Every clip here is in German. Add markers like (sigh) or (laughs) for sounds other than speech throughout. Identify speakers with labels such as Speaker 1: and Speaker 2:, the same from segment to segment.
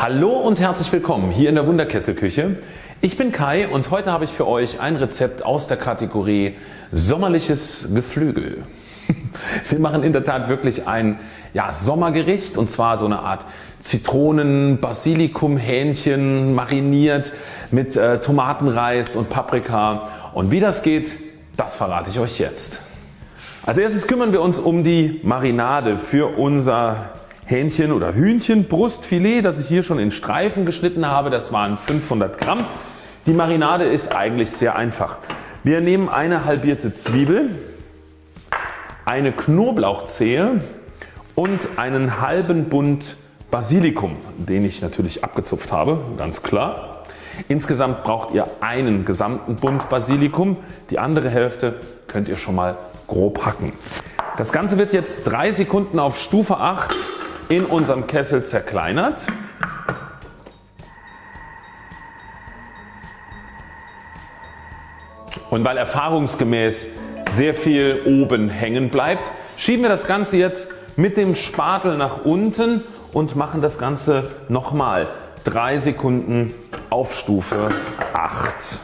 Speaker 1: Hallo und herzlich willkommen hier in der Wunderkesselküche. Ich bin Kai und heute habe ich für euch ein Rezept aus der Kategorie sommerliches Geflügel. (laughs) Wir machen in der Tat wirklich ein ja, Sommergericht und zwar so eine Art Zitronen, Basilikum, Hähnchen mariniert mit äh, Tomatenreis und Paprika und wie das geht, das verrate ich euch jetzt. Als erstes kümmern wir uns um die Marinade für unser Hähnchen oder Hühnchenbrustfilet, das ich hier schon in Streifen geschnitten habe. Das waren 500 Gramm. Die Marinade ist eigentlich sehr einfach. Wir nehmen eine halbierte Zwiebel, eine Knoblauchzehe und einen halben Bund Basilikum, den ich natürlich abgezupft habe, ganz klar. Insgesamt braucht ihr einen gesamten Bund Basilikum, die andere Hälfte könnt ihr schon mal grob hacken. Das Ganze wird jetzt 3 Sekunden auf Stufe 8 in unserem Kessel zerkleinert. Und weil erfahrungsgemäß sehr viel oben hängen bleibt, schieben wir das Ganze jetzt mit dem Spatel nach unten und machen das Ganze nochmal 3 Sekunden auf Stufe 8.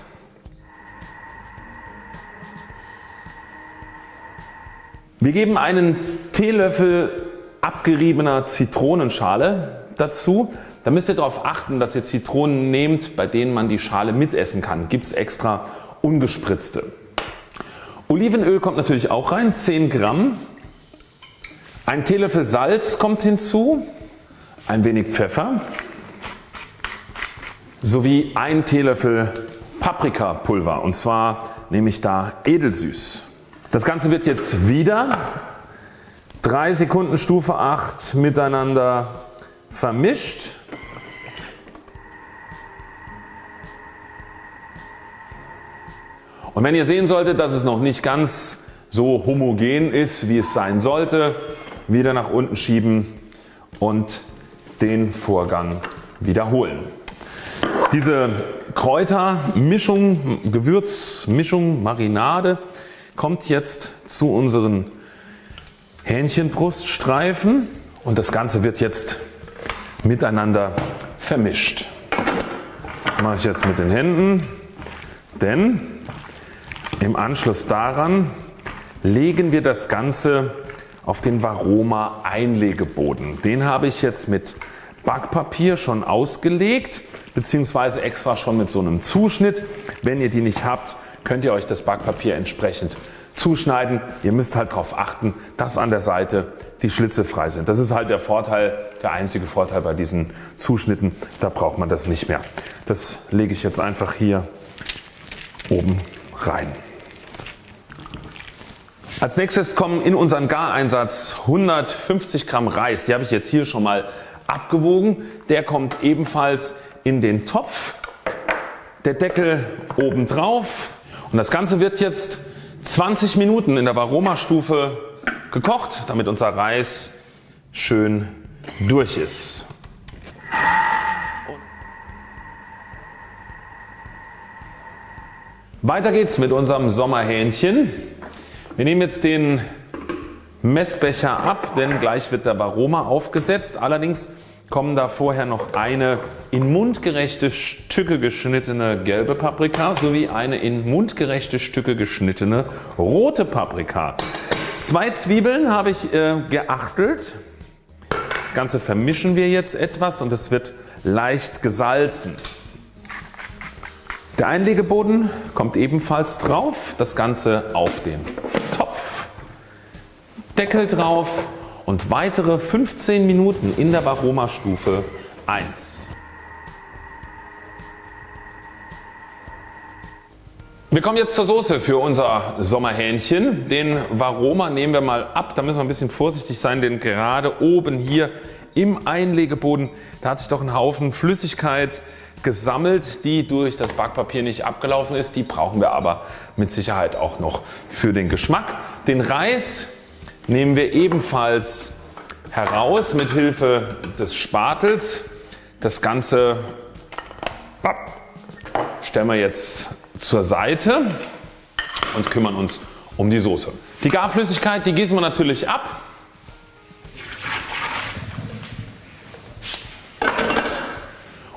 Speaker 1: Wir geben einen Teelöffel abgeriebener Zitronenschale dazu. Da müsst ihr darauf achten dass ihr Zitronen nehmt bei denen man die Schale mitessen kann. Gibt es extra ungespritzte. Olivenöl kommt natürlich auch rein 10 Gramm. Ein Teelöffel Salz kommt hinzu. Ein wenig Pfeffer sowie ein Teelöffel Paprikapulver und zwar nehme ich da edelsüß. Das Ganze wird jetzt wieder 3 Sekunden Stufe 8 miteinander vermischt. Und wenn ihr sehen solltet dass es noch nicht ganz so homogen ist wie es sein sollte, wieder nach unten schieben und den Vorgang wiederholen. Diese Kräutermischung, Gewürzmischung, Marinade kommt jetzt zu unseren Hähnchenbruststreifen und das Ganze wird jetzt miteinander vermischt. Das mache ich jetzt mit den Händen, denn im Anschluss daran legen wir das Ganze auf den Varoma Einlegeboden. Den habe ich jetzt mit Backpapier schon ausgelegt bzw. extra schon mit so einem Zuschnitt. Wenn ihr die nicht habt könnt ihr euch das Backpapier entsprechend zuschneiden. Ihr müsst halt darauf achten, dass an der Seite die Schlitze frei sind. Das ist halt der Vorteil, der einzige Vorteil bei diesen Zuschnitten. Da braucht man das nicht mehr. Das lege ich jetzt einfach hier oben rein. Als nächstes kommen in unseren Gareinsatz 150 Gramm Reis. Die habe ich jetzt hier schon mal abgewogen. Der kommt ebenfalls in den Topf. Der Deckel oben drauf und das Ganze wird jetzt 20 Minuten in der Varoma-Stufe gekocht, damit unser Reis schön durch ist. Weiter geht's mit unserem Sommerhähnchen. Wir nehmen jetzt den Messbecher ab, denn gleich wird der Varoma aufgesetzt. Allerdings kommen da vorher noch eine in mundgerechte Stücke geschnittene gelbe Paprika sowie eine in mundgerechte Stücke geschnittene rote Paprika. Zwei Zwiebeln habe ich äh, geachtelt. Das Ganze vermischen wir jetzt etwas und es wird leicht gesalzen. Der Einlegeboden kommt ebenfalls drauf. Das Ganze auf den Topf. Deckel drauf und weitere 15 Minuten in der Varoma Stufe 1. Wir kommen jetzt zur Soße für unser Sommerhähnchen. Den Varoma nehmen wir mal ab. Da müssen wir ein bisschen vorsichtig sein, denn gerade oben hier im Einlegeboden, da hat sich doch ein Haufen Flüssigkeit gesammelt, die durch das Backpapier nicht abgelaufen ist. Die brauchen wir aber mit Sicherheit auch noch für den Geschmack. Den Reis nehmen wir ebenfalls heraus mit Hilfe des Spatels. Das Ganze stellen wir jetzt zur Seite und kümmern uns um die Soße. Die Garflüssigkeit die gießen wir natürlich ab.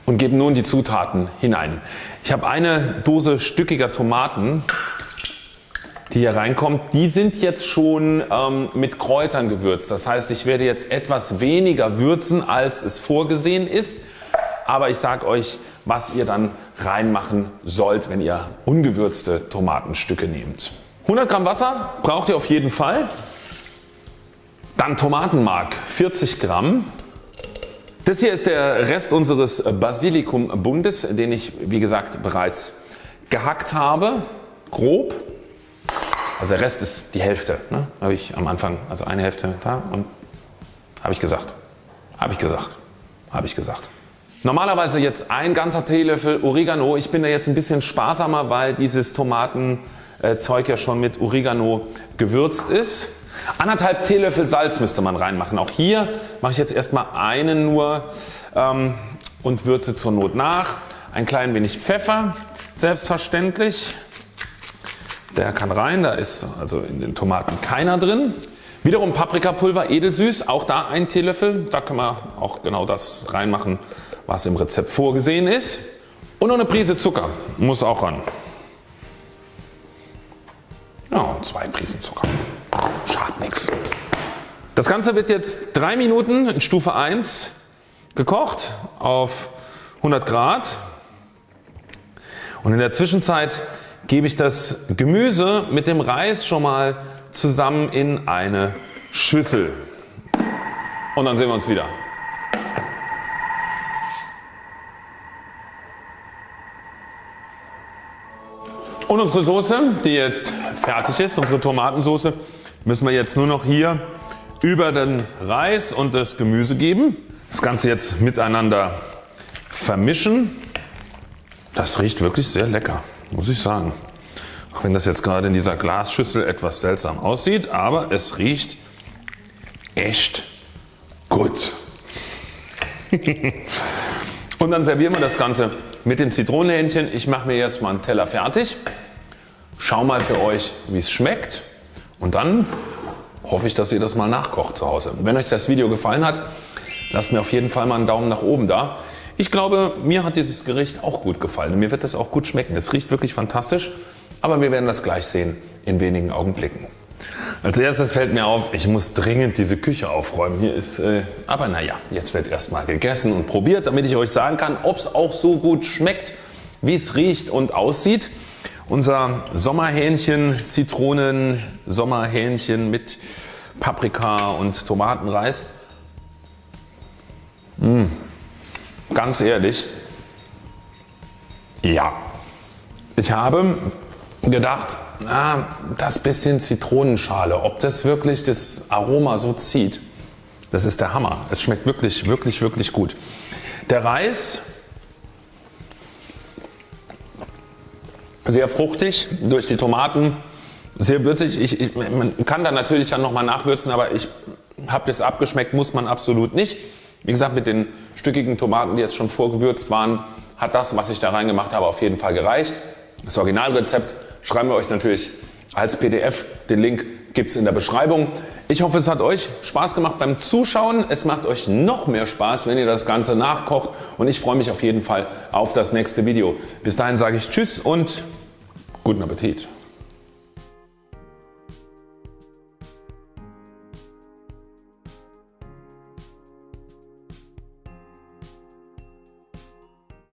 Speaker 1: und gebe nun die Zutaten hinein. Ich habe eine Dose stückiger Tomaten die hier reinkommt, die sind jetzt schon ähm, mit Kräutern gewürzt. Das heißt ich werde jetzt etwas weniger würzen als es vorgesehen ist. Aber ich sage euch was ihr dann reinmachen sollt wenn ihr ungewürzte Tomatenstücke nehmt. 100 Gramm Wasser braucht ihr auf jeden Fall. Dann Tomatenmark 40 Gramm. Das hier ist der Rest unseres Basilikum Bundes den ich wie gesagt bereits gehackt habe. Grob. Also der Rest ist die Hälfte. Ne? Habe ich am Anfang, also eine Hälfte da und habe ich gesagt. Habe ich gesagt. Habe ich gesagt. Normalerweise jetzt ein ganzer Teelöffel Oregano. Ich bin da jetzt ein bisschen sparsamer, weil dieses Tomatenzeug ja schon mit Oregano gewürzt ist. Anderthalb Teelöffel Salz müsste man reinmachen. Auch hier mache ich jetzt erstmal einen nur ähm, und würze zur Not nach. Ein klein wenig Pfeffer, selbstverständlich. Der kann rein, da ist also in den Tomaten keiner drin. Wiederum Paprikapulver edelsüß, auch da ein Teelöffel. Da können wir auch genau das reinmachen was im Rezept vorgesehen ist. Und noch eine Prise Zucker muss auch ran. Ja, zwei Prisen Zucker. Schadet nichts. Das Ganze wird jetzt drei Minuten in Stufe 1 gekocht auf 100 Grad. Und in der Zwischenzeit gebe ich das Gemüse mit dem Reis schon mal zusammen in eine Schüssel. Und dann sehen wir uns wieder. Und unsere Soße, die jetzt fertig ist, unsere Tomatensoße, müssen wir jetzt nur noch hier über den Reis und das Gemüse geben. Das Ganze jetzt miteinander vermischen. Das riecht wirklich sehr lecker, muss ich sagen. Auch wenn das jetzt gerade in dieser Glasschüssel etwas seltsam aussieht, aber es riecht echt gut. (laughs) und dann servieren wir das Ganze mit dem Zitronenhähnchen. Ich mache mir jetzt mal einen Teller fertig. Schau mal für euch wie es schmeckt und dann hoffe ich dass ihr das mal nachkocht zu Hause. Wenn euch das Video gefallen hat lasst mir auf jeden Fall mal einen Daumen nach oben da. Ich glaube mir hat dieses Gericht auch gut gefallen und mir wird es auch gut schmecken. Es riecht wirklich fantastisch aber wir werden das gleich sehen in wenigen Augenblicken. Als erstes fällt mir auf, ich muss dringend diese Küche aufräumen. Hier ist, äh, aber naja, jetzt wird erstmal gegessen und probiert, damit ich euch sagen kann, ob es auch so gut schmeckt, wie es riecht und aussieht. Unser Sommerhähnchen, Zitronen, Sommerhähnchen mit Paprika und Tomatenreis. Mmh. Ganz ehrlich, ja, ich habe gedacht, na, das bisschen Zitronenschale, ob das wirklich das Aroma so zieht. Das ist der Hammer. Es schmeckt wirklich, wirklich, wirklich gut. Der Reis sehr fruchtig durch die Tomaten, sehr würzig. Ich, ich, man kann da natürlich dann nochmal nachwürzen, aber ich habe das abgeschmeckt, muss man absolut nicht. Wie gesagt mit den stückigen Tomaten die jetzt schon vorgewürzt waren hat das was ich da reingemacht habe auf jeden Fall gereicht. Das Originalrezept schreiben wir euch natürlich als PDF. Den Link gibt es in der Beschreibung. Ich hoffe es hat euch Spaß gemacht beim Zuschauen. Es macht euch noch mehr Spaß wenn ihr das Ganze nachkocht und ich freue mich auf jeden Fall auf das nächste Video. Bis dahin sage ich Tschüss und guten Appetit.